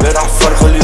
امبارح فرغ